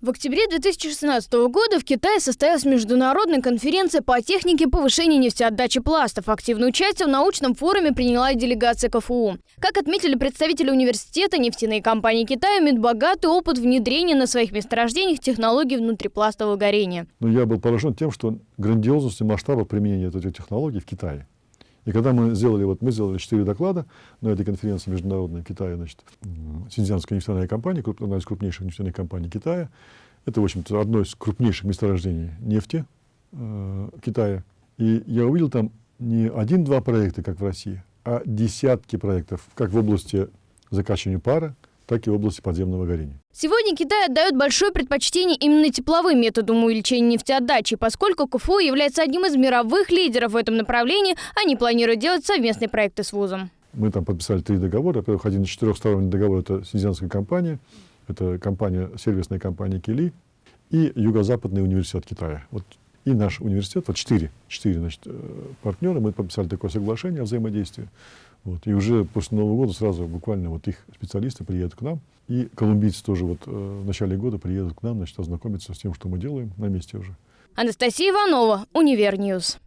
В октябре 2016 года в Китае состоялась международная конференция по технике повышения нефтеотдачи пластов. Активное участие в научном форуме приняла и делегация КФУ. Как отметили представители университета, нефтяные компании Китая имеют богатый опыт внедрения на своих месторождениях технологий внутрипластового горения. Но я был поражен тем, что грандиозность и масштаба применения этих технологий в Китае. И когда мы сделали, вот мы сделали четыре доклада на этой конференции международной в Китае, значит, Синьцзянская нефтяная компания, одна из крупнейших нефтяных компаний Китая, это, в общем-то, одно из крупнейших месторождений нефти э, Китая. И я увидел там не один-два проекта, как в России, а десятки проектов, как в области закачивания пара, так и в области подземного горения. Сегодня Китай отдает большое предпочтение именно тепловым методам увеличения нефтеотдачи, поскольку КФУ является одним из мировых лидеров в этом направлении, они планируют делать совместные проекты с вузом. Мы там подписали три договора. Во-первых, один из четырехсторонний договор – это синьцзянская компания, это компания, сервисная компания Кили и Юго-Западный университет Китая. Вот и наш университет, вот четыре, четыре значит, э, партнера, мы подписали такое соглашение о взаимодействии. Вот, и уже после Нового года сразу буквально вот их специалисты приедут к нам. И колумбийцы тоже вот э, в начале года приедут к нам, значит, ознакомиться с тем, что мы делаем на месте уже. Анастасия Иванова, Универньюз.